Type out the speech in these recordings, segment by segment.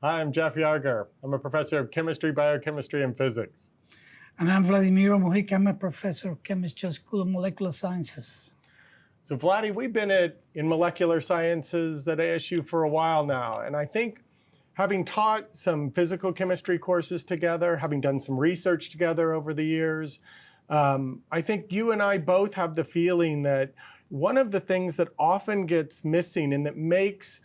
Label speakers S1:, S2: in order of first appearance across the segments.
S1: Hi, I'm Jeff Yarger. I'm a professor of chemistry, biochemistry, and physics.
S2: And I'm Vladimir Mujica. I'm a professor of chemistry at School of Molecular Sciences.
S1: So Vladdy, we've been at, in molecular sciences at ASU for a while now. And I think having taught some physical chemistry courses together, having done some research together over the years, um, I think you and I both have the feeling that one of the things that often gets missing and that makes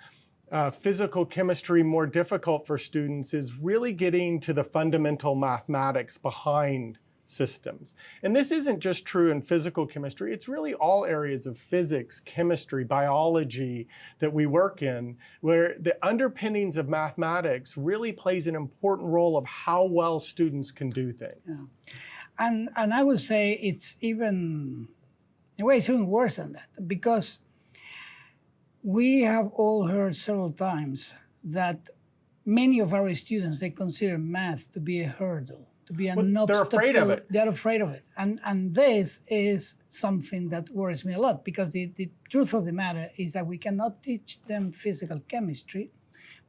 S1: uh, physical chemistry more difficult for students is really getting to the fundamental mathematics behind systems. And this isn't just true in physical chemistry, it's really all areas of physics, chemistry, biology that we work in, where the underpinnings of mathematics really plays an important role of how well students can do things.
S2: Yeah. And, and I would say it's even, in a way, it's even worse than that, because we have all heard several times that many of our students, they consider math to be a hurdle, to be an
S1: well,
S2: obstacle.
S1: They're afraid of it.
S2: They're afraid of it. And, and this is something that worries me a lot because the, the truth of the matter is that we cannot teach them physical chemistry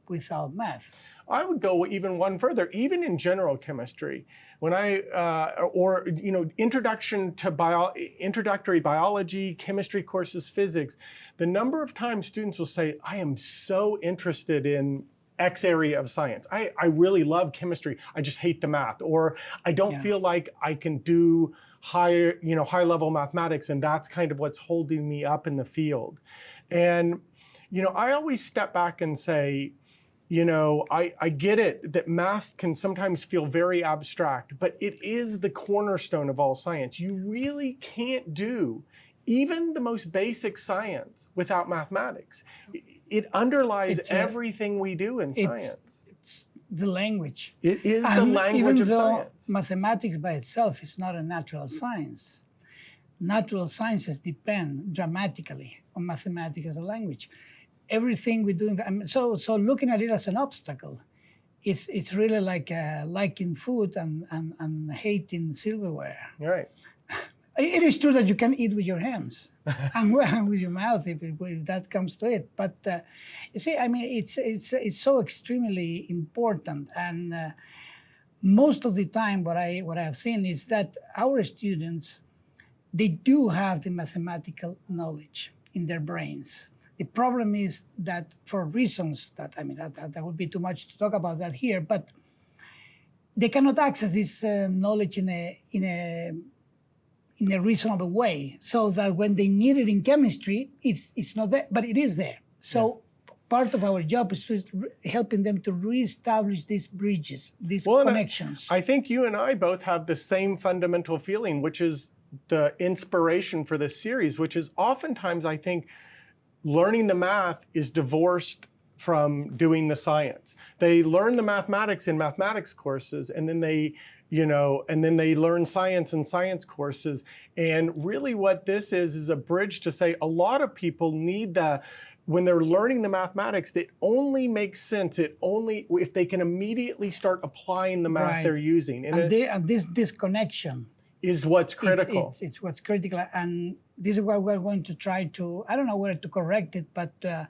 S2: without math.
S1: I would go even one further, even in general chemistry, when I, uh, or, you know, introduction to bio, introductory biology, chemistry courses, physics, the number of times students will say, I am so interested in X area of science. I, I really love chemistry. I just hate the math. Or I don't yeah. feel like I can do higher, you know, high level mathematics. And that's kind of what's holding me up in the field. And, you know, I always step back and say, you know, I, I get it that math can sometimes feel very abstract, but it is the cornerstone of all science. You really can't do even the most basic science without mathematics. It underlies a, everything we do in science.
S2: It's the language.
S1: It is the language
S2: of
S1: science.
S2: mathematics by itself is not a natural science. Natural sciences depend dramatically on mathematics as a language everything we do. I mean, so, so looking at it as an obstacle, it's it's really like uh, liking food and, and, and hating silverware.
S1: Right.
S2: It is true that you can eat with your hands and with your mouth if, it, if, that comes to it. But uh, you see, I mean, it's it's it's so extremely important, and uh, most of the time, what I what I have seen is that our students, they do have the mathematical knowledge in their brains. The problem is that for reasons that, I mean, that, that, that would be too much to talk about that here, but they cannot access this uh, knowledge in a, in, a, in a reasonable way so that when they need it in chemistry, it's, it's not there, but it is there. So yeah. part of our job is just helping them to reestablish these bridges, these well, connections.
S1: I, I think you and I both have the same fundamental feeling, which is the inspiration for this series, which is oftentimes, I think, learning the math is divorced from doing the science. They learn the mathematics in mathematics courses and then they you know, and then they learn science in science courses. And really what this is, is a bridge to say a lot of people need the, when they're learning the mathematics, it only makes sense. It only, if they can immediately start applying the math right. they're using.
S2: And, and, it, they, and this disconnection
S1: is what's critical.
S2: It's, it's, it's, what's critical. And this is what we're going to try to, I don't know where to correct it, but uh,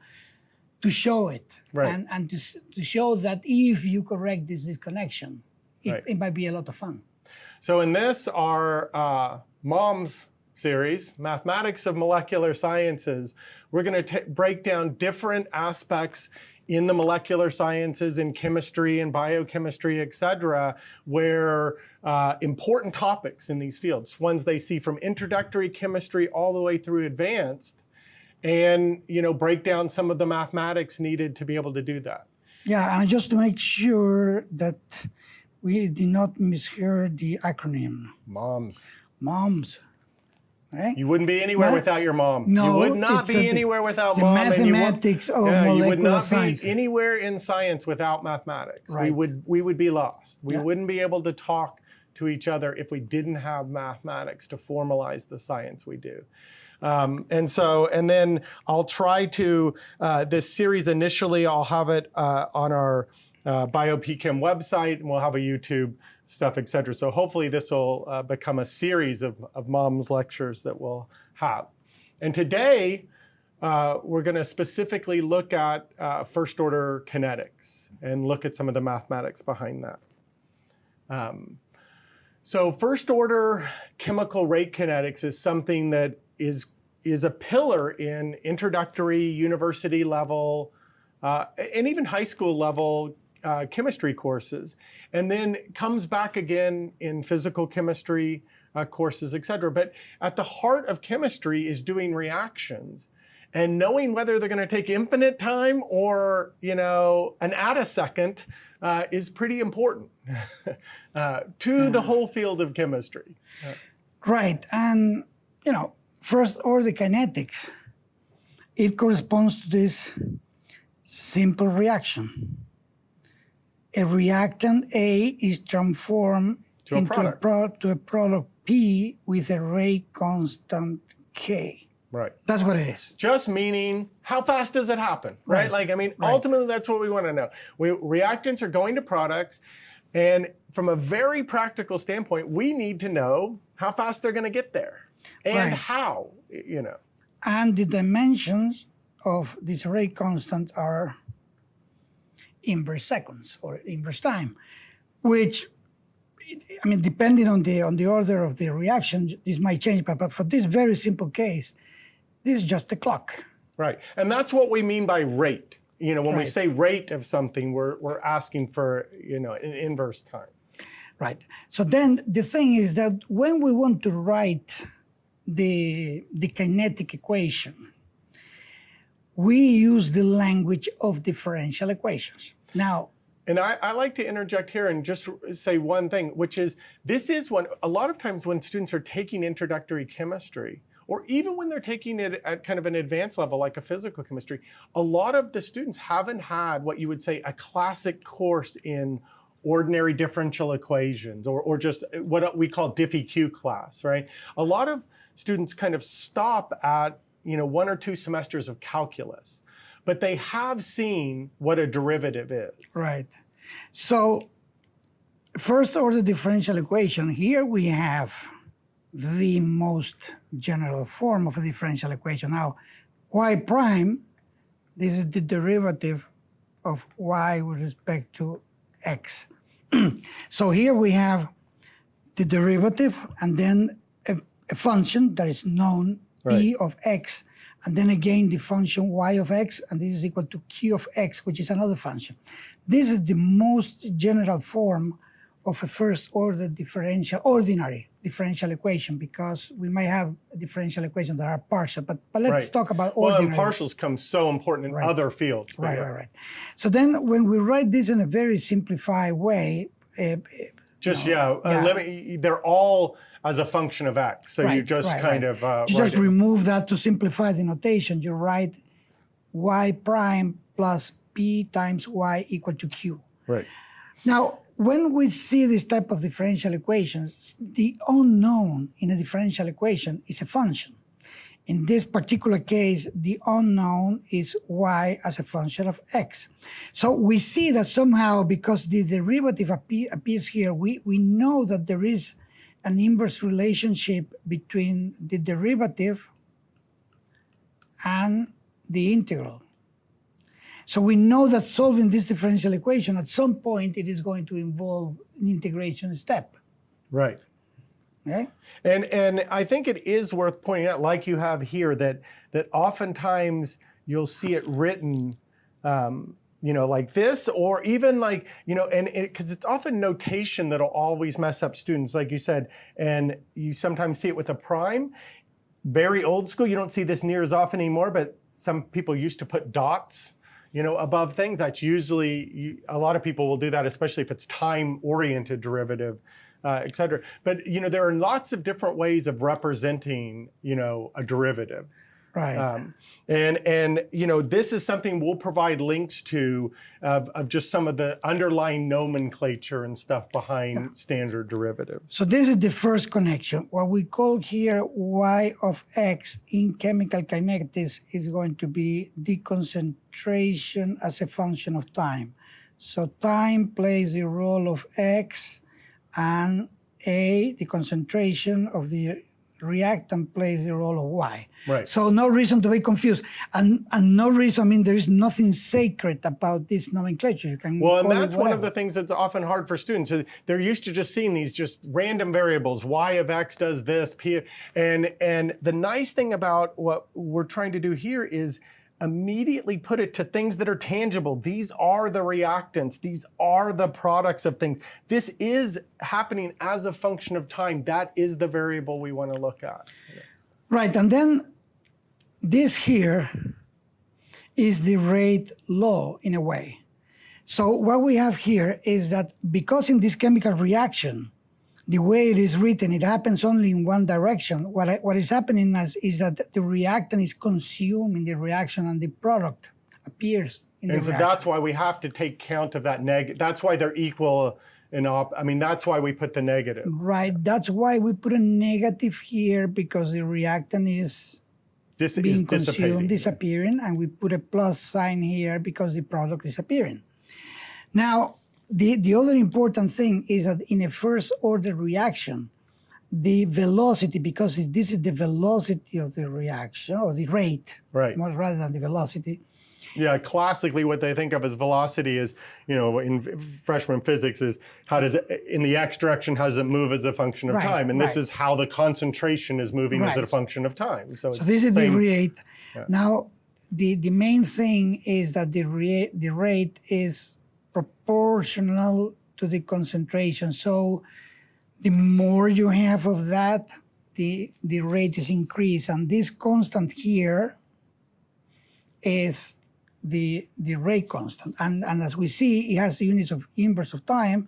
S2: to show it.
S1: Right.
S2: And, and to, to show that if you correct this disconnection, it,
S1: right.
S2: it might be a lot of fun.
S1: So in this, our uh, MOMS series, Mathematics of Molecular Sciences, we're going to break down different aspects in the molecular sciences, in chemistry and biochemistry, et cetera, where uh, important topics in these fields, ones they see from introductory chemistry all the way through advanced, and you know, break down some of the mathematics needed to be able to do that.
S2: Yeah, and just to make sure that we did not mishear the acronym.
S1: MOMS.
S2: MOMS. Right?
S1: You wouldn't be anywhere without your mom.
S2: No,
S1: you would not be anywhere without
S2: the
S1: mom.
S2: mathematics
S1: and
S2: you,
S1: yeah,
S2: you
S1: would not
S2: science.
S1: be anywhere in science without mathematics.
S2: Right.
S1: We would we would be lost. We
S2: yeah.
S1: wouldn't be able to talk to each other if we didn't have mathematics to formalize the science we do. Um, and so, and then I'll try to, uh, this series initially, I'll have it uh, on our uh, BioPChem website, and we'll have a YouTube stuff, et cetera. So hopefully this will uh, become a series of, of mom's lectures that we'll have. And today, uh, we're going to specifically look at uh, first order kinetics and look at some of the mathematics behind that. Um, so first order chemical rate kinetics is something that is, is a pillar in introductory university level uh, and even high school level uh, chemistry courses, and then comes back again in physical chemistry uh, courses, et cetera. But at the heart of chemistry is doing reactions and knowing whether they're going to take infinite time or you know an attosecond uh, is pretty important uh, to the whole field of chemistry.
S2: Right, and you know, first order kinetics, it corresponds to this simple reaction. A reactant A is transformed
S1: To a
S2: into
S1: product.
S2: pro- to a product P with a rate constant K.
S1: Right.
S2: That's what it is.
S1: Just meaning how fast does it happen, right?
S2: Right.
S1: Like, I mean,
S2: Right.
S1: ultimately that's what we want to know. We, reactants are going to products and from a very practical standpoint, we need to know how fast they're going to get there and
S2: Right.
S1: how, you know.
S2: And the dimensions of this rate constant are inverse seconds or inverse time, which I mean, depending on the on the order of the reaction, this might change. But, but for this very simple case, this is just the clock.
S1: Right. And that's what we mean by rate. You know, when we say rate of something, we're, we're asking for, you know, an inverse time.
S2: Right. So then the thing is that when we want to write the, the kinetic equation, we use the language of differential equations. Now,
S1: And I, I like to interject here and just say one thing, which is this is when a lot of times when students are taking introductory chemistry, or even when they're taking it at kind of an advanced level like a physical chemistry, a lot of the students haven't had what you would say a classic course in ordinary differential equations or, or just what we call DiffEq class, right? A lot of students kind of stop at you know one or two semesters of calculus, but they have seen what a derivative is.
S2: Right. So, first order differential equation, here we have the most general form of a differential equation. Now, y prime, this is the derivative of y with respect to x. so here we have the derivative and then a, a function that is known p
S1: Right.
S2: of x, and then again the function y of x, and this is equal to q of x, which is another function. This is the most general form of a first order differential, ordinary differential equation, because we might have differential equations that are partial, but, but let's
S1: Right.
S2: talk about
S1: Well,
S2: ordinary.
S1: and partials come so important in
S2: Right.
S1: other fields.
S2: Right,
S1: yeah.
S2: right, right. So then when we write this in a very simplified way, uh,
S1: Just
S2: No,
S1: yeah, uh,
S2: yeah.
S1: let me, they're all as a function of x. So you just
S2: right,
S1: kind
S2: right.
S1: of uh,
S2: you just
S1: it.
S2: remove that to simplify the notation. You write y prime plus p times y equal to q.
S1: right.
S2: Now, when we see this type of differential equations, the unknown in a differential equation is a function. In this particular case, the unknown is y as a function of x. So we see that somehow, because the derivative appe- appears here, we, we know that there is an inverse relationship between the derivative and the integral. So we know that solving this differential equation, at some point, it is going to involve an integration step.
S1: Right.
S2: Okay?
S1: And and I think it is worth pointing out, like you have here, that that oftentimes you'll see it written, um, you know, like this, or even like you know, and because it's often notation that'll always mess up students, like you said, and you sometimes see it with a prime. Very old school. You don't see this near as often anymore, but some people used to put dots. You know, above things. That's usually you, a lot of people will do that, especially if it's time-oriented derivative uh, et cetera. But you know, there are lots of different ways of representing, you know, a derivative.
S2: Right.
S1: Um, and and you know, this is something we'll provide links to of, of just some of the underlying nomenclature and stuff behind standard derivatives.
S2: So this is the first connection. What we call here y of x in chemical kinetics is going to be the concentration as a function of time. So time plays the role of x and a, the concentration of the reactant plays the role of y.
S1: Right.
S2: So no reason to be confused, and and no reason. I mean, there is nothing sacred about this nomenclature. You can
S1: Well, and that's one of the things that's often hard for students. They're used to just seeing these just random variables. Y of x does this, p, and and the nice thing about what we're trying to do here is immediately put it to things that are tangible. These are the reactants. These are the products of things. This is happening as a function of time. That is the variable we want to look at.
S2: Right, and then this here is the rate law in a way. So what we have here is that because in this chemical reaction, the way it is written, it happens only in one direction. What, I, what is happening is, is that the reactant is consumed in the reaction and the product appears in the
S1: And so
S2: reaction.
S1: that's why we have to take count of that neg. That's why they're equal in op. I mean, that's why we put the negative.
S2: Right, that's why we put a negative here because the reactant is
S1: This
S2: being
S1: dissipating.
S2: consumed, disappearing, and we put a plus sign here because the product is appearing. Now, the, the other important thing is that in a first order reaction, the velocity, because this is the velocity of the reaction, or the rate,
S1: Right.
S2: more rather than the velocity,
S1: Yeah, classically, what they think of as velocity is, you know, in freshman physics is how does it, in the x direction, how does it move as a function of
S2: Right,
S1: time? And this is how the concentration is moving as a function of time. So,
S2: So this is the
S1: same-
S2: rate. Now, the, the main thing is that the, the rate is proportional to the concentration. So the more you have of that, the, the rate is increased. And this constant here is the, the rate constant. And, and as we see, it has units of inverse of time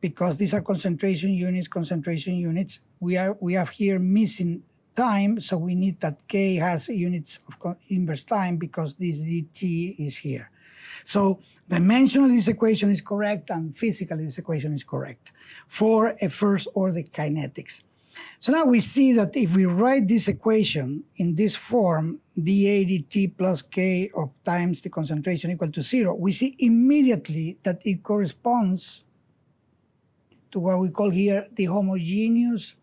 S2: because these are concentration units, concentration units. We, are, we have here missing time, so we need that k has units of inverse time because this dt is here. So dimensionally this equation is correct and physically this equation is correct for a first order kinetics. So now we see that if we write this equation in this form, dA dt plus k of times the concentration equal to zero, we see immediately that it corresponds to what we call here the homogeneous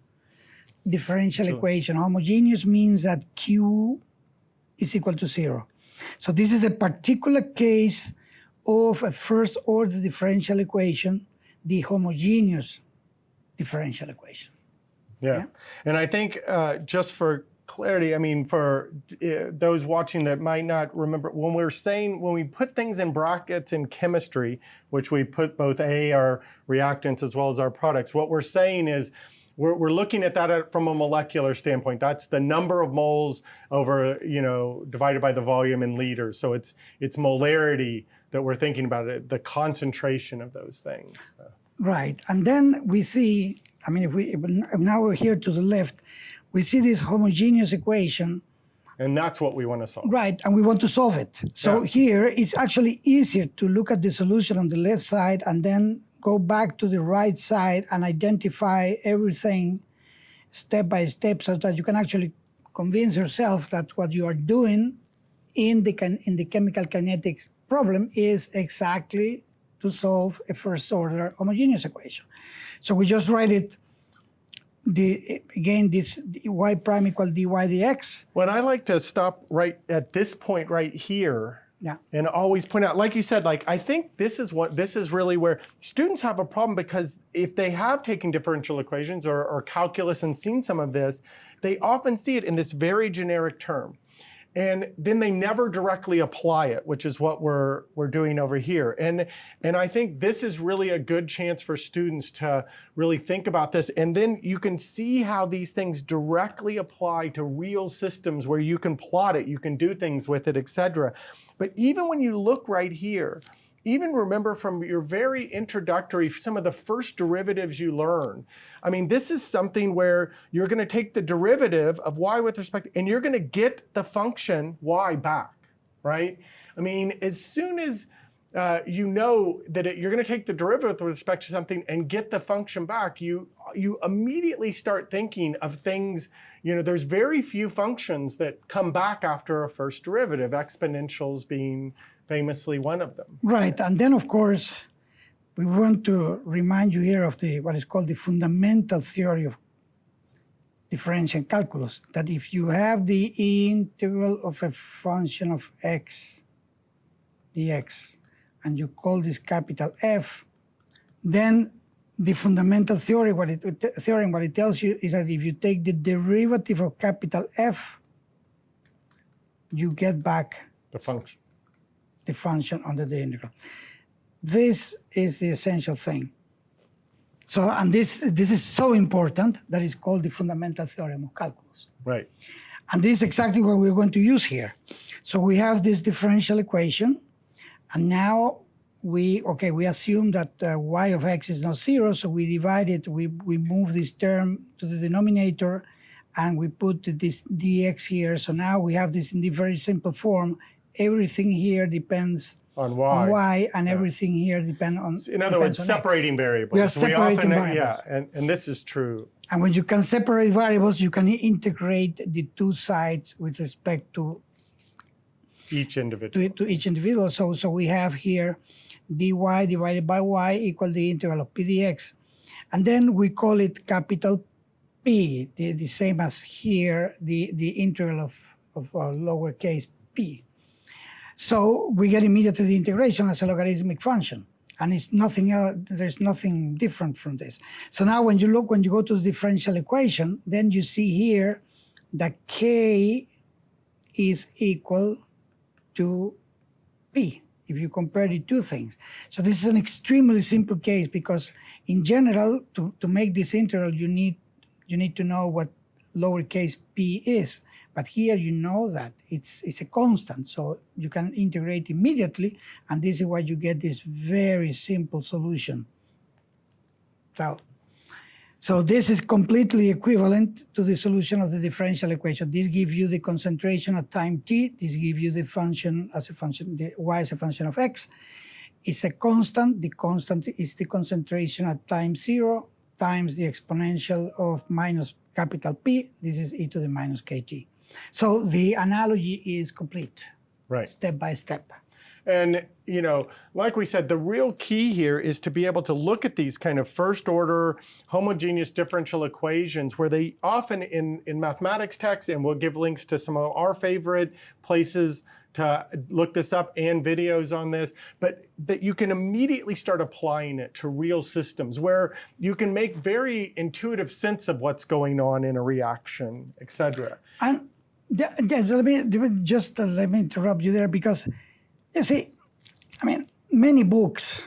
S2: differential equation. Homogeneous means that Q is equal to zero. So this is a particular case of a first order differential equation, the homogeneous differential equation.
S1: Yeah. And I think uh, just for clarity, I mean, for uh, those watching that might not remember, when we're saying, when we put things in brackets in chemistry, which we put both A, our reactants, as well as our products, what we're saying is, we're, we're looking at that uh, from a molecular standpoint. That's the number of moles over, you know, divided by the volume in liters. So it's it's molarity that we're thinking about it, the concentration of those things.
S2: Right. And then we see, I mean, if we if now we're here to the left, we see this homogeneous equation,
S1: And that's what we want to solve.
S2: right, and we want to solve it. So
S1: Yeah.
S2: here it's actually easier to look at the solution on the left side and then go back to the right side and identify everything step by step so that you can actually convince yourself that what you are doing in the, in the chemical kinetics problem is exactly to solve a first order homogeneous equation. So we just write it, the again, this y prime equal dy dx.
S1: When I like to stop right at this point right here
S2: Yeah.
S1: and always point out, like you said, like I think this is what this is really where students have a problem because if they have taken differential equations or, or calculus and seen some of this, they often see it in this very generic term. And then they never directly apply it, which is what we're we're doing over here. And and I think this is really a good chance for students to really think about this. And then you can see how these things directly apply to real systems where you can plot it, you can do things with it, etc. But even when you look right here, even remember from your very introductory, some of the first derivatives you learn. I mean, this is something where you're going to take the derivative of y with respect, and you're going to get the function y back, right? I mean, as soon as uh, you know that it, you're going to take the derivative with respect to something and get the function back, you you immediately start thinking of things. You know, there's very few functions that come back after a first derivative, exponentials being famously one of them.
S2: Right, and then of course, we want to remind you here of the what is called the fundamental theory of differential calculus that if you have the integral of a function of x dx and you call this capital F, then the fundamental theory, what it, theorem, what it tells you is that if you take the derivative of capital F, you get back
S1: The function.
S2: The function under the integral. This is the essential thing. So, and this, this is so important that it's called the fundamental theorem of calculus.
S1: Right.
S2: And this is exactly what we're going to use here. So we have this differential equation, and now we, okay, we assume that uh, y of x is not zero, so we divide it, we, we move this term to the denominator, and we put this dx here. So now we have this in the very simple form. Everything here depends
S1: On y.
S2: on y, and everything here depends on.
S1: In other words,
S2: on x.
S1: separating variables.
S2: We are separating
S1: often,
S2: variables.
S1: Yeah, and, and this is true.
S2: And when you can separate variables, you can integrate the two sides with respect to
S1: Each individual.
S2: to, to each individual. So, so we have here dy divided by y equal the integral of p dx. And then we call it capital P, the, the same as here, the, the integral of, of uh, lowercase p. So we get immediately the integration as a logarithmic function. And it's nothing else, there's nothing different from this. So now when you look, when you go to the differential equation, then you see here that k is equal to p if you compare the two things. So this is an extremely simple case because in general, to, to make this integral, you need, you need to know what lowercase p is. But here you know that it's, it's a constant, so you can integrate immediately, and this is why you get this very simple solution. So, so this is completely equivalent to the solution of the differential equation. This gives you the concentration at time t. This gives you the function as a function, the y as a function of x. It's a constant. The constant is the concentration at time zero times the exponential of minus capital P. This is e to the minus kt. So the analogy is complete,
S1: Right.
S2: step by step.
S1: And, you know, like we said, the real key here is to be able to look at these kind of first order homogeneous differential equations where they often in, in mathematics texts, and we'll give links to some of our favorite places to look this up and videos on this, but that you can immediately start applying it to real systems where you can make very intuitive sense of what's going on in a reaction, et cetera.
S2: And th- th- let me just uh, let me interrupt you there because you see, I mean, many books,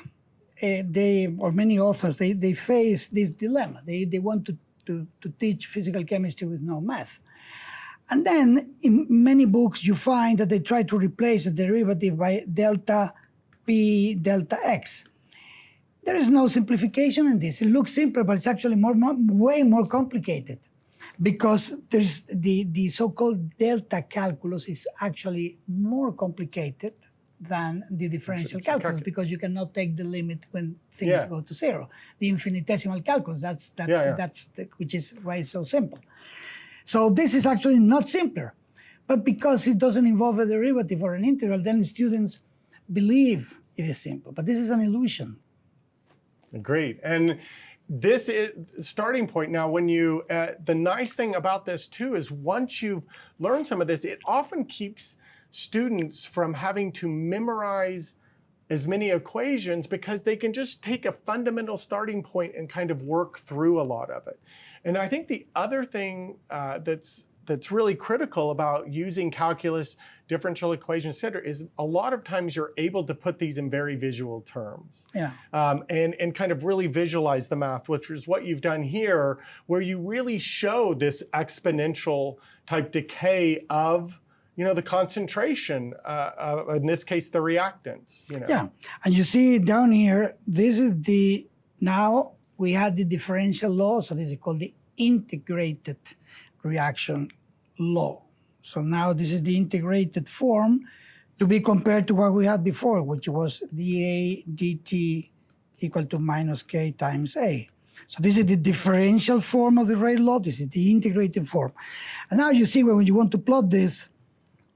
S2: uh, they or many authors, they, they face this dilemma. They they want to, to to teach physical chemistry with no math, and then in many books you find that they try to replace the derivative by delta p delta x. There is no simplification in this. It looks simple, but it's actually more, more way more complicated because there's the, the so-called delta calculus is actually more complicated than the differential
S1: it's a
S2: calculus
S1: calculus.
S2: because you cannot take the limit when things
S1: Yeah.
S2: go to zero. The infinitesimal calculus, that's that's
S1: Yeah, yeah.
S2: that's the, which is why it's so simple. So this is actually not simpler, but because it doesn't involve a derivative or an integral, then students believe it is simple. But this is an illusion.
S1: Great. And this is starting point now when you uh, the nice thing about this too is once you've learned some of this it often keeps students from having to memorize as many equations because they can just take a fundamental starting point and kind of work through a lot of it. And i think the other thing uh, that's that's really critical about using calculus, differential equations, et cetera, is a lot of times you're able to put these in very visual terms
S2: Yeah.
S1: um, and, and kind of really visualize the math, which is what you've done here, where you really show this exponential type decay of you know, the concentration, uh, uh, in this case, the reactants. You know.
S2: Yeah, and you see down here, this is the, now we had the differential law, so this is called the integrated reaction law. So now this is the integrated form to be compared to what we had before, which was dA dt equal to minus k times A. So this is the differential form of the rate law, this is the integrated form. And now you see when you want to plot this,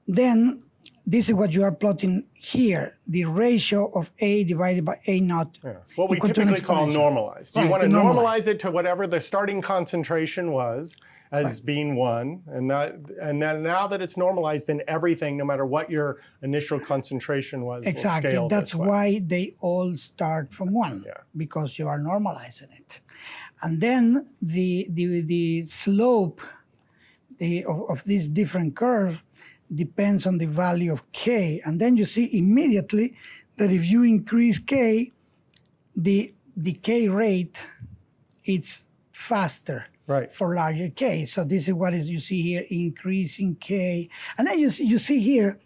S2: then this is what you are plotting here, the ratio of A divided by A naught.
S1: Yeah. What we
S2: equal to an
S1: typically call normalized. You want to
S2: the
S1: normalize it to whatever the starting concentration was as being one, and that, and then now that it's normalized, then everything, no matter what your initial concentration was,
S2: Exactly. That's why they all start from one
S1: Yeah.
S2: because you are normalizing it. And then the the the slope the, of, of this different curve depends on the value of k. And then you see immediately that if you increase k, the decay rate it's faster
S1: Right.
S2: for larger k. So this is what is you see here, increasing k. And then you see, you see here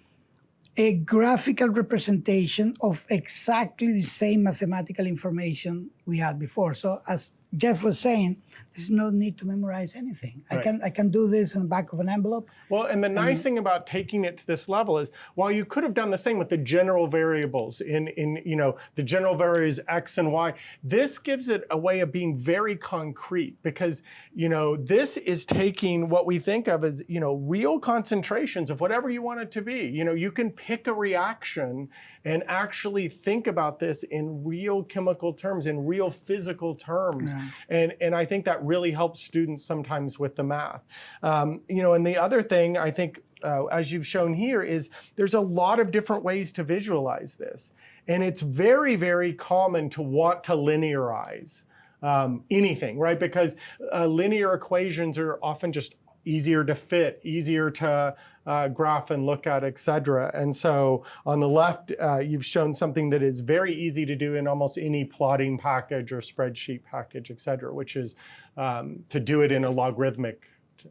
S2: a graphical representation of exactly the same mathematical information we had before. So as Jeff was saying, there's no need to memorize anything. I can I can do this in the back of an envelope.
S1: Well, and the nice thing about taking it to this level is, while you could have done the same with the general variables in, in you know, the general variables x and y, this gives it a way of being very concrete because, you know, this is taking what we think of as, you know, real concentrations of whatever you want it to be. You know, you can pick a reaction and actually think about this in real chemical terms, in real physical terms. And, and I think that really helps students sometimes with the math. Um, you know, and the other thing I think, uh, as you've shown here, is there's a lot of different ways to visualize this. And it's very, very common to want to linearize um, anything, right? Because uh, linear equations are often just easier to fit, easier to uh, graph and look at, et cetera. And so on the left, uh, you've shown something that is very easy to do in almost any plotting package or spreadsheet package, et cetera, which is um, to do it in a logarithmic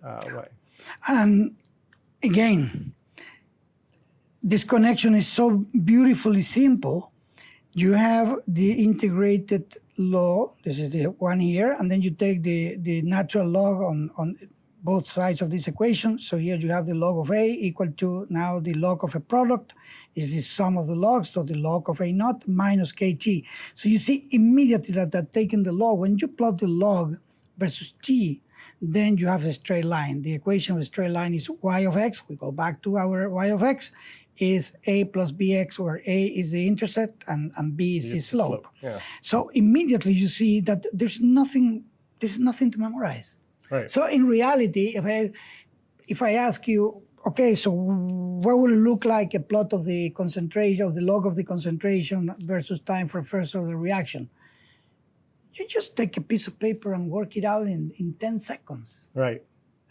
S1: uh, way.
S2: And again, this connection is so beautifully simple. You have the integrated law, this is the one here, and then you take the, the natural log on, on both sides of this equation. So here you have the log of A equal to now the log of a product is the sum of the logs, so the log of A naught minus KT. So you see immediately that, that taking the log, when you plot the log versus T, then you have a straight line. The equation of a straight line is y of x. We go back to our y of x is a plus bx, where a is the intercept and, and b is the slope.
S1: slope, yeah.
S2: So immediately you see that there's nothing, there's nothing to memorize.
S1: Right.
S2: So in reality, if I if I ask you, okay, so what would it look like a plot of the concentration of the log of the concentration versus time for first order reaction? You just take a piece of paper and work it out in, in 10 seconds
S1: Right.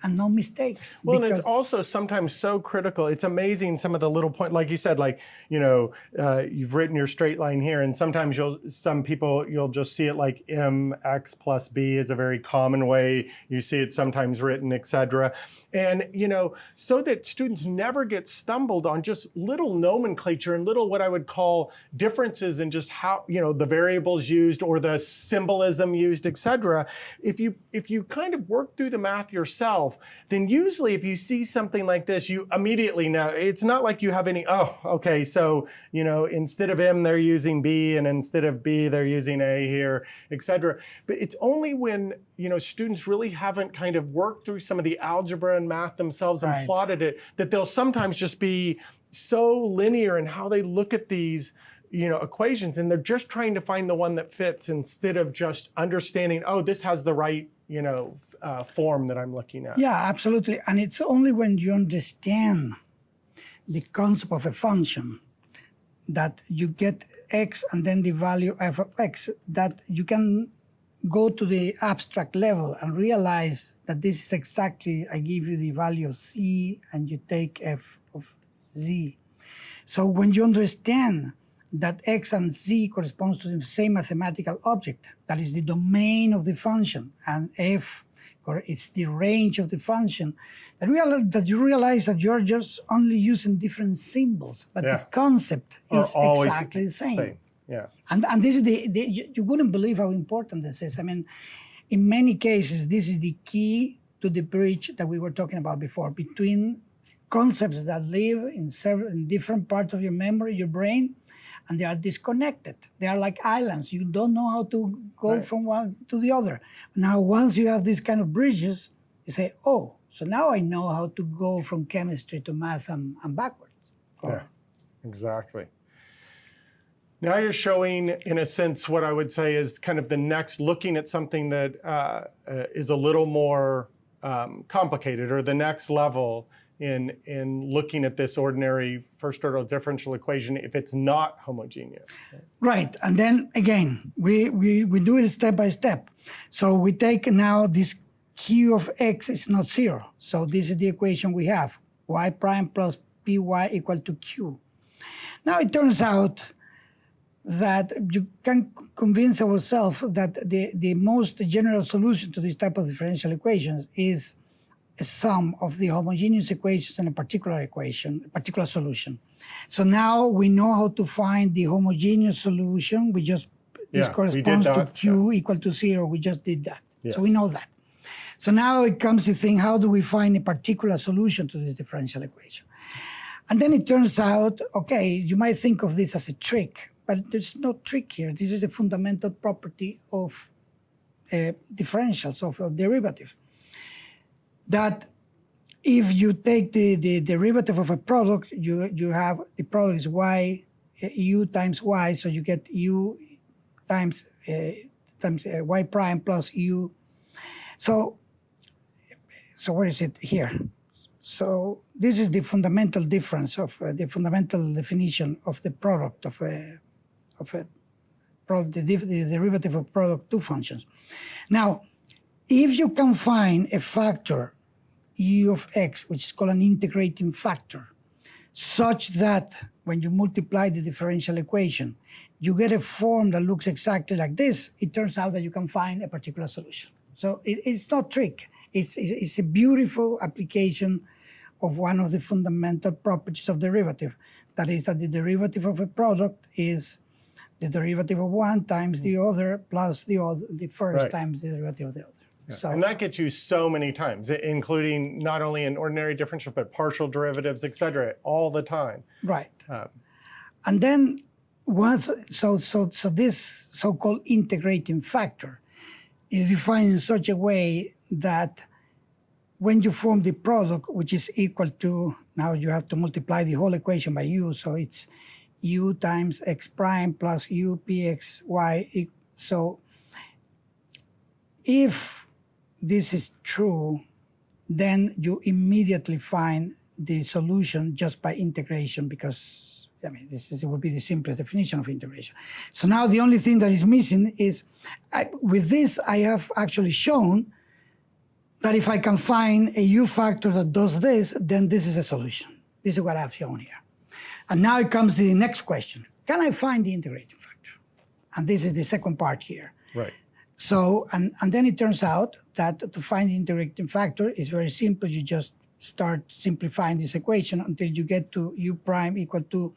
S2: And no mistakes.
S1: Well, and it's also sometimes so critical. It's amazing some of the little point, like you said, like you know, uh, you've written your straight line here, and sometimes you'll, some people, you'll just see it like mx plus b is a very common way you see it sometimes written, etc. And you know, so that students never get stumbled on just little nomenclature and little what I would call differences in just how you know the variables used or the symbolism used, etc. If you if you kind of work through the math yourself, then usually if you see something like this, you immediately know. It's not like you have any, oh, okay, so, you know, instead of M, they're using B, and instead of B, they're using A here, et cetera. But it's only when, you know, students really haven't kind of worked through some of the algebra and math themselves and
S2: Right.
S1: plotted it, that they'll sometimes just be so linear in how they look at these you know equations and they're just trying to find the one that fits instead of just understanding oh this has the right you know uh, form that i'm looking at
S2: Yeah, absolutely. And it's only when you understand the concept of a function that you get x and then the value f of x that you can go to the abstract level and realize that this is exactly, I give you the value of c and you take f of z. So when you understand that x and z corresponds to the same mathematical object, that is the domain of the function, and f or it's the range of the function, that, real, that you realize that you're just only using different symbols, but
S1: Yeah.
S2: the concept is exactly the same.
S1: yeah
S2: And, and this is the, the you, you wouldn't believe how important this is. I mean, in many cases, this is the key to the bridge that we were talking about before between concepts that live in several in different parts of your memory, your brain, and they are disconnected. They are like islands. You don't know how to go
S1: Right.
S2: from one to the other. Now, once you have these kind of bridges, you say, oh, so now I know how to go from chemistry to math and, and backwards. Yeah,
S1: Exactly. Now you're showing, in a sense, what I would say is kind of the next, looking at something that uh, uh, is a little more um, complicated, or the next level in in looking at this ordinary first order differential equation if it's not homogeneous.
S2: Right, and then again, we, we, we do it step by step. So we take now this q of x is not zero. So this is the equation we have, y prime plus py equal to q. Now it turns out that you can convince ourselves that the, the most general solution to this type of differential equations is a sum of the homogeneous equations in a particular equation, a particular solution. So now we know how to find the homogeneous solution. We just, this
S1: Yeah,
S2: corresponds to Q equal to zero. We just did that.
S1: Yes.
S2: So we know that. So now it comes to think, how do we find a particular solution to this differential equation? And then it turns out, okay, you might think of this as a trick, but there's no trick here. This is a fundamental property of uh, differentials, of a derivative. That if you take the, the derivative of a product, you, you have the product is y, uh, times y, so you get u times, uh, times uh, y prime plus u. So, so where is it here? So this is the fundamental difference of uh, the fundamental definition of the product of a, of a product, the, the derivative of product two functions. Now, if you can find a factor u of x, which is called an integrating factor, such that when you multiply the differential equation, you get a form that looks exactly like this, it turns out that you can find a particular solution. So it, it's not trick. It's, it's, it's a beautiful application of one of the fundamental properties of derivative. That is that the derivative of a product is the derivative of one times the mm. other plus the other, the first
S1: Right.
S2: times the derivative of the other. So
S1: And that gets you so many times, including not only in ordinary differential, but partial derivatives, et cetera, all the time.
S2: right.
S1: Um,
S2: And then once, so, so, so this so-called integrating factor is defined in such a way that when you form the product, which is equal to, now you have to multiply the whole equation by u, so it's u times x prime plus u pxy. e- So if this is true, then you immediately find the solution just by integration because I mean this is, it would be the simplest definition of integration. So now the only thing that is missing is I, with this I have actually shown that if I can find a u factor that does this, then this is a solution. This is what I've shown here. And now it comes to the next question. Can I find the integrating factor? And this is the second part here.
S1: right.
S2: So, and, and then it turns out that to find the integrating factor is very simple. You just start simplifying this equation until you get to u prime equal to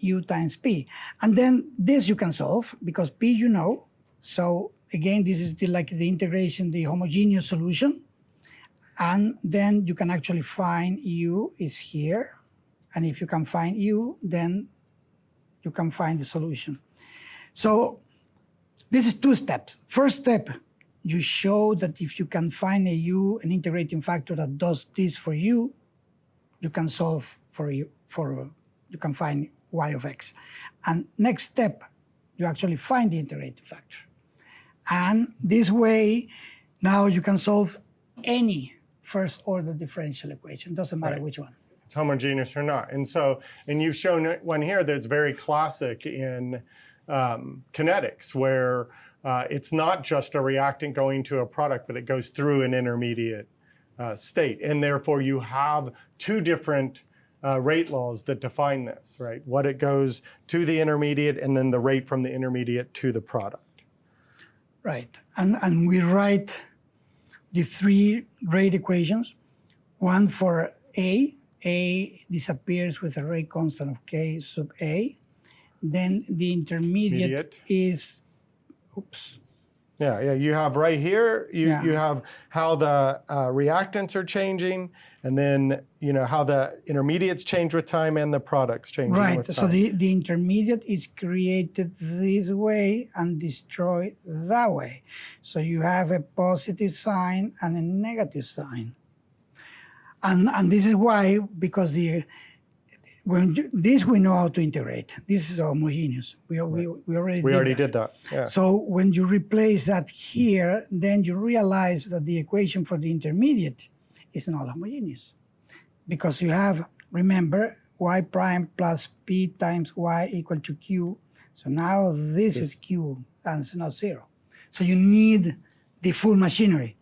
S2: u times p. And then this you can solve because p you know. So again, this is the, like the integration, the homogeneous solution. And then you can actually find u is here. And if you can find u, then you can find the solution. So this is two steps. First step, you show that if you can find a u, an integrating factor that does this for you, you can solve for you for you can find y of x. And next step, you actually find the integrating factor. And this way, now you can solve any first order differential equation. Doesn't matter
S1: Right.
S2: which one.
S1: it's homogeneous or not. And so, and you've shown one here that's very classic in um, kinetics, where uh, it's not just a reactant going to a product, but it goes through an intermediate uh, state. And therefore, you have two different uh, rate laws that define this, right? What it goes to the intermediate, and then the rate from the intermediate to the product.
S2: Right. And, and we write the three rate equations. One for A, A disappears with a rate constant of K sub A. Then the intermediate
S1: Intermediate.
S2: is, oops,
S1: Yeah, yeah. You have right here. You
S2: Yeah.
S1: you have how the uh, reactants are changing, and then you know how the intermediates change with time and the products changing
S2: right.
S1: with
S2: So
S1: time.
S2: the, the intermediate is created this way and destroyed that way. So you have a positive sign and a negative sign. And, and this is why, because the when you, this we know how to integrate. This is homogeneous. We, we, we already
S1: We
S2: did
S1: already
S2: that.
S1: did that. Yeah.
S2: So when you replace that here, then you realize that the equation for the intermediate is not homogeneous. Because you have, remember, y prime plus p times y equal to q. So now this is q and it's not zero. So you need the full machinery.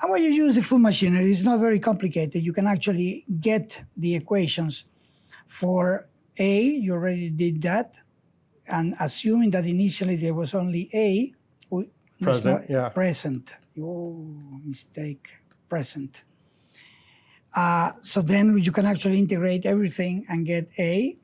S2: And when you use the full machinery, it's not very complicated. You can actually get the equations for A, you already did that. And assuming that initially there was only A, we-
S1: Present, yeah.
S2: Present. Oh, mistake. Present. Uh, so then you can actually integrate everything and get A,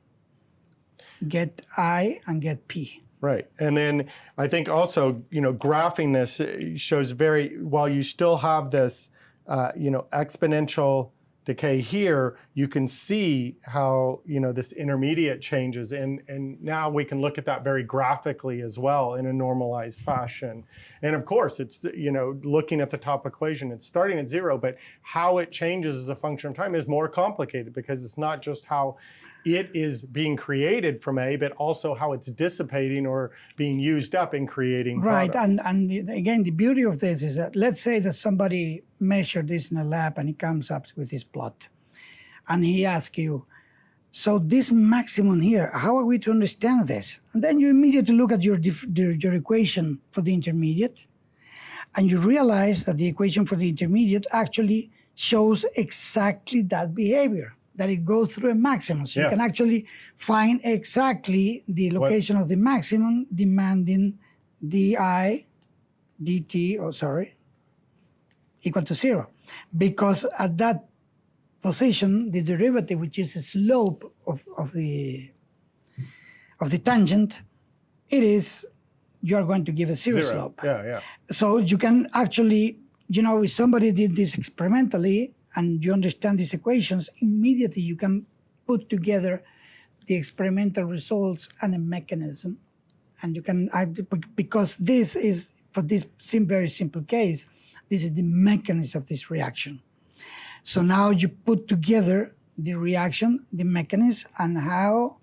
S2: get I, and get P.
S1: Right. And then I think also, you know, graphing this uh, shows very, while you still have this, uh, you know, exponential decay here, you can see how, you know, this intermediate changes. And, and now we can look at that very graphically as well in a normalized fashion. And of course, it's, you know, looking at the top equation, it's starting at zero, but how it changes as a function of time is more complicated because it's not just how it is being created from A, but also how it's dissipating or being used up in creating
S2: Right,
S1: products.
S2: and and again, the beauty of this is that let's say that somebody measured this in a lab and he comes up with this plot, and he asks you, so this maximum here, how are we to understand this? And then you immediately look at your your, your equation for the intermediate, and you realize that the equation for the intermediate actually shows exactly that behavior. That it goes through a maximum. So
S1: Yeah.
S2: you can actually find exactly the location of the maximum demanding di dt, oh sorry, equal to zero. Because at that position, the derivative, which is the slope of, of the of the tangent, it is you are going to give a zero,
S1: Zero.
S2: slope.
S1: Yeah, yeah.
S2: So you can actually, you know, if somebody did this experimentally and you understand these equations, immediately you can put together the experimental results and a mechanism. And you can, add- because this is, for this very simple case, this is the mechanism of this reaction. So now you put together the reaction, the mechanism, and how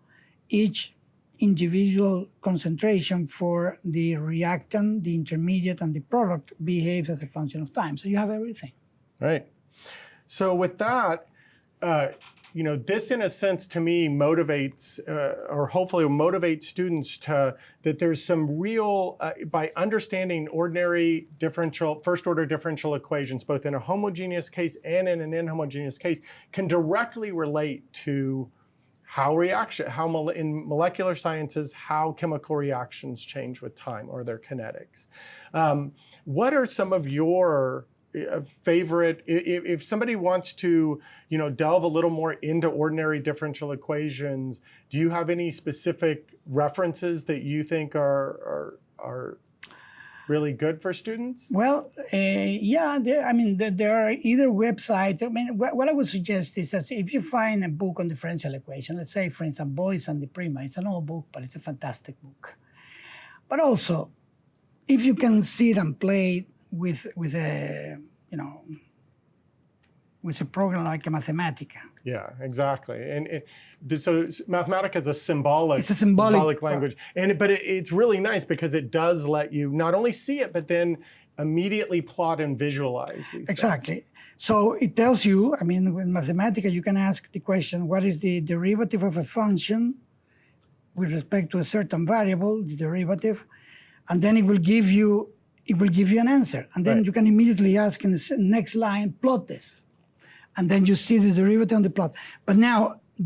S2: each individual concentration for the reactant, the intermediate, and the product behaves as a function of time. So you have everything.
S1: Right. So with that, uh, you know, this in a sense to me motivates, uh, or hopefully will motivate students to that there's some real uh, by understanding ordinary differential, first order differential equations, both in a homogeneous case and in an inhomogeneous case, can directly relate to how reaction, how in molecular sciences, how chemical reactions change with time or their kinetics. Um, what are some of your favorite, if somebody wants to, you know, delve a little more into ordinary differential equations, do you have any specific references that you think are, are, are really good for students?
S2: Well, uh, yeah, there, I mean, there, are either websites. I mean, what, what I would suggest is that if you find a book on differential equation, let's say, for instance, Boyce and DiPrima, it's an old book, but it's a fantastic book. But also, if you can sit and play with with a you know with a program like a Mathematica,
S1: Yeah, exactly. And it, so Mathematica is a symbolic,
S2: It's a symbolic-
S1: language, and it- but it, it's really nice because it does let you not only see it, but then immediately plot and visualize these. things.
S2: Exactly. So it tells you, I mean, with Mathematica, you can ask the question, what is the derivative of a function with respect to a certain variable, the derivative, and then it will give you, it will give you an answer. And then
S1: Right.
S2: you can immediately ask in the next line, plot this. And then you see the derivative on the plot. But now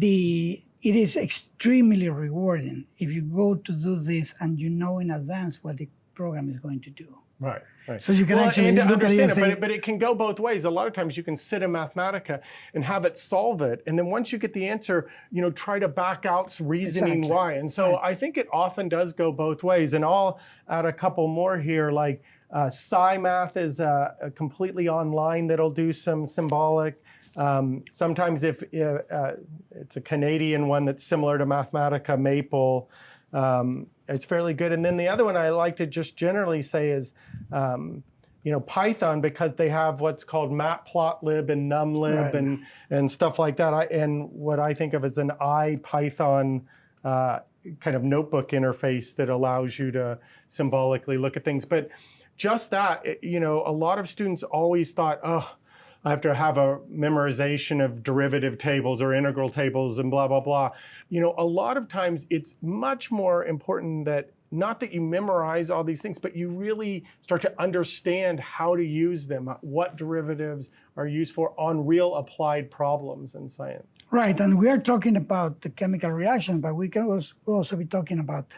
S2: the it is extremely rewarding if you go to do this and you know in advance what the program is going to do.
S1: Right. Right.
S2: So you can actually
S1: and to
S2: look at it
S1: understand
S2: and
S1: it,
S2: say-
S1: but, it, but it can go both ways. A lot of times you can sit in Mathematica and have it solve it, and then once you get the answer, you know, try to back out reasoning
S2: Exactly.
S1: why. And so I think it often does go both ways. And I'll add a couple more here, like uh, SciMath is uh, a completely online that'll do some symbolic. Um, sometimes if uh, uh, it's a Canadian one that's similar to Mathematica, Maple. Um, it's fairly good. And then the other one I like to just generally say is um, you know, Python because they have what's called matplotlib and numlib
S2: Right.
S1: and and stuff like that. I, and what I think of as an IPython uh, kind of notebook interface that allows you to symbolically look at things. But just that, you know, a lot of students always thought, oh, I have to have a memorization of derivative tables or integral tables and blah, blah, blah. You know, a lot of times it's much more important that not that you memorize all these things, but you really start to understand how to use them, uh, what derivatives are used for on real applied problems in science.
S2: Right, and we are talking about the chemical reaction, but we can also, be talking about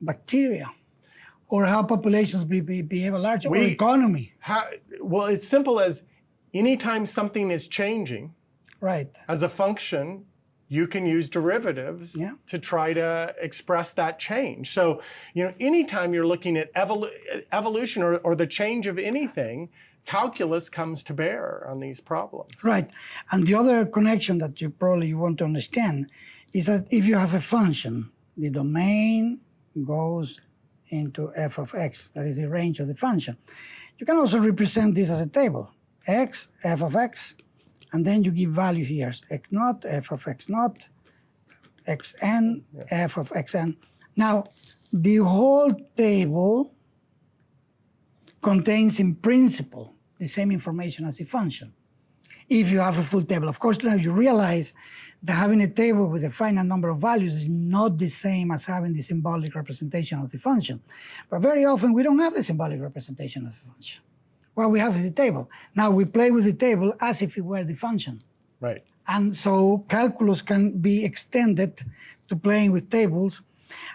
S2: bacteria or how populations be, be, behave at large
S1: We-
S2: economy.
S1: How, well, it's simple as anytime something is changing
S2: Right,
S1: as a function, you can use derivatives
S2: Yeah.
S1: to try to express that change. So, you know, anytime you're looking at evolu- evolution or, or the change of anything, calculus comes to bear on these problems.
S2: right. And the other connection that you probably want to understand is that if you have a function, the domain goes into f of x, that is the range of the function. You can also represent this as a table, x, f of x, and then you give value here, x naught, f of x naught, xn, f of xn. Now, the whole table contains in principle the same information as the function. If you have a full table, of course, now you realize that having a table with a finite number of values is not the same as having the symbolic representation of the function. But very often we don't have the symbolic representation of the function. What we have is the table. Now we play with the table as if it were the function.
S1: Right.
S2: And so calculus can be extended to playing with tables.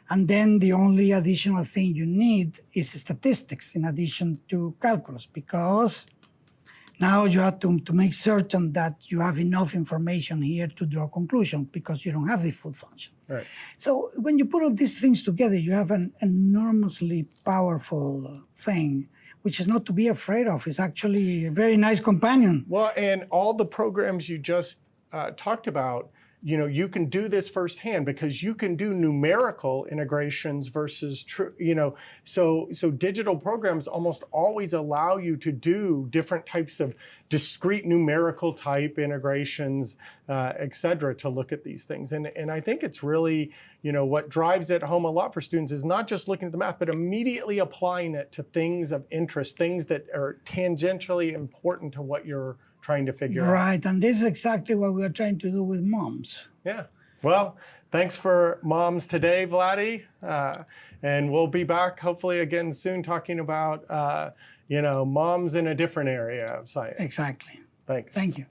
S2: And then the only additional thing you need is statistics in addition to calculus, because now you have to, to make certain that you have enough information here to draw a conclusion because you don't have the full function.
S1: Right.
S2: So when you put all these things together, you have an enormously powerful thing, which is not to be afraid of. It's actually a very nice companion.
S1: Well, and all the programs you just uh, talked about, you know, you can do this firsthand because you can do numerical integrations versus true, you know, so so digital programs almost always allow you to do different types of discrete numerical type integrations, uh, et cetera, to look at these things. And and I think it's really, you know, what drives it home a lot for students is not just looking at the math, but immediately applying it to things of interest, things that are tangentially important to what you're trying to figure out.
S2: Right, and this is exactly what we are trying to do with moms.
S1: Yeah. Well, thanks for moms today, Vladdy. Uh, and we'll be back hopefully again soon talking about, uh, you know, moms in a different area of science.
S2: Exactly.
S1: Thanks.
S2: Thank you.